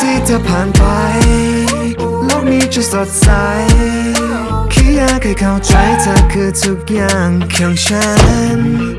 ที่เธอผ่านไปโลกนี้จะสดใสแค่อยากให้เข้าใจเธอคือทุกอย่างของฉัน